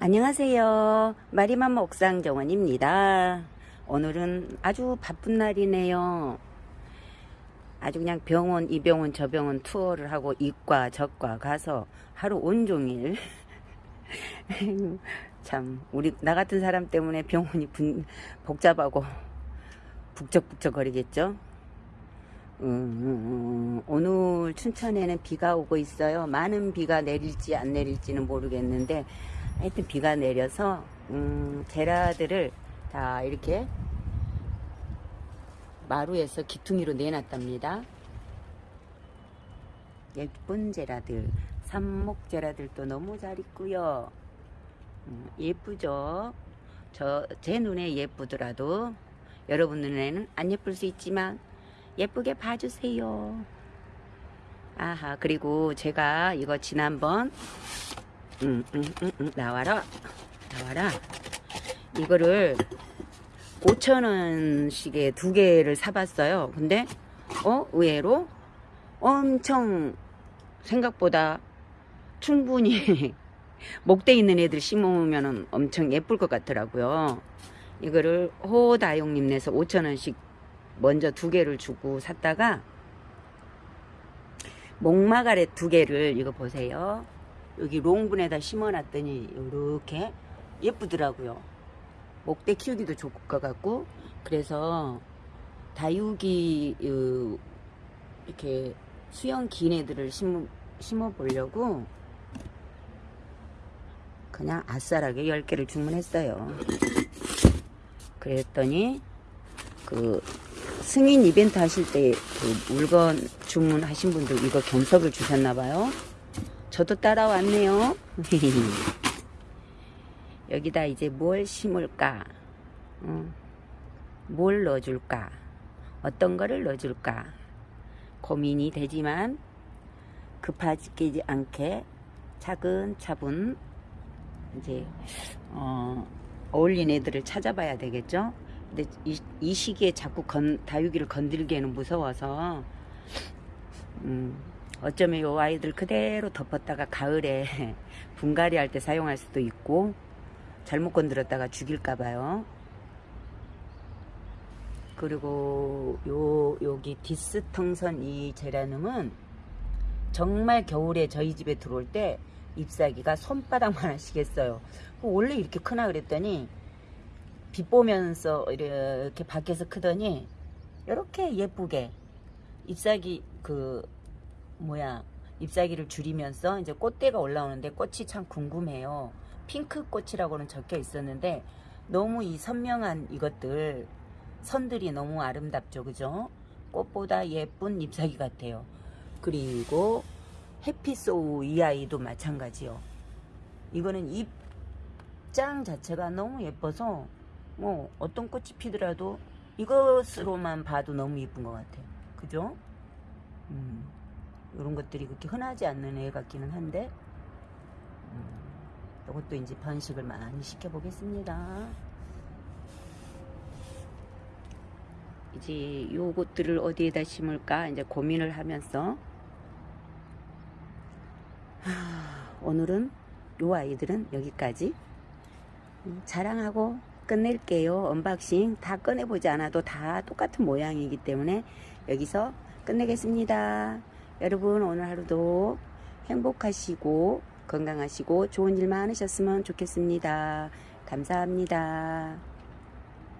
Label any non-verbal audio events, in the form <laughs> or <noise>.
안녕하세요. 마리맘마 옥상 정원입니다. 오늘은 아주 바쁜 날이네요. 아주 그냥 병원, 이 병원, 저 병원 투어를 하고 이과, 저과 가서 하루 온종일 <laughs> 참 우리 나 같은 사람 때문에 병원이 분, 복잡하고 북적북적 거리겠죠. 음, 음, 음, 오늘 춘천에는 비가 오고 있어요. 많은 비가 내릴지 안 내릴지는 모르겠는데 하여튼 비가 내려서 음, 제라들을 다 이렇게 마루에서 기퉁이로 내놨답니다. 예쁜 제라들, 삼목 제라들도 너무 잘 있고요. 음, 예쁘죠? 저 제 눈에 예쁘더라도 여러분 눈에는 안 예쁠 수 있지만 예쁘게 봐주세요. 아하 그리고 제가 이거 지난번 음, 음, 음, 음, 나와라 나와라. 이거를 5천원씩에 두 개를 사봤어요. 근데 어 의외로 엄청 생각보다 충분히 <laughs> 목대 있는 애들 심으면 엄청 예쁠 것 같더라고요. 이거를 호다용님 내서 5천원씩 먼저 두 개를 주고 샀다가 목마가렛 두 개를 이거 보세요 여기 롱분에다 심어놨더니 이렇게 예쁘더라고요. 목대 키우기도 좋을 것 같고 그래서 다육이 이렇게 수영 긴 애들을 심어, 심어 보려고 그냥 아싸라게 10개를 주문했어요. 그랬더니 그 승인 이벤트 하실 때 그 물건 주문하신 분들 이거 경석을 주셨나 봐요. 저도 따라왔네요. <laughs> 여기다 이제 뭘 심을까? 어, 뭘 넣어줄까? 어떤 거를 넣어줄까? 고민이 되지만 급하지 않게 차근차근 이제 어, 어울린 애들을 찾아봐야 되겠죠? 근데 이, 이 시기에 자꾸 건, 다육이를 건들기에는 무서워서 음, 어쩌면 요 아이들 그대로 덮었다가 가을에 <laughs> 분갈이 할 때 사용할 수도 있고 잘못 건드렸다가 죽일까 봐요. 그리고 요 여기 디스텅선 이 제라늄은 정말 겨울에 저희 집에 들어올 때 잎사귀가 손바닥만 하시겠어요. 원래 이렇게 크나 그랬더니 비 보면서 이렇게 밖에서 크더니 이렇게 예쁘게 잎사귀 그 뭐야 잎사귀를 줄이면서 이제 꽃대가 올라오는데 꽃이 참 궁금해요. 핑크 꽃이라고는 적혀 있었는데 너무 이 선명한 이것들 선들이 너무 아름답죠. 그죠? 꽃보다 예쁜 잎사귀 같아요. 그리고 해피소우 이 아이도 마찬가지요. 이거는 잎장 자체가 너무 예뻐서 뭐 어떤 꽃이 피더라도 이것으로만 봐도 너무 예쁜 것 같아요. 그죠? 음. 이런 것들이 그렇게 흔하지 않는 애 같기는 한데 음, 이것도 이제 번식을 많이 시켜보겠습니다. 이제 요것들을 어디에다 심을까 이제 고민을 하면서 하, 오늘은 요 아이들은 여기까지 음, 자랑하고 끝낼게요. unboxing 다 꺼내보지 않아도 다 똑같은 모양이기 때문에 여기서 끝내겠습니다. 여러분 오늘 하루도 행복하시고 건강하시고 좋은 일 많으셨으면 좋겠습니다. 감사합니다.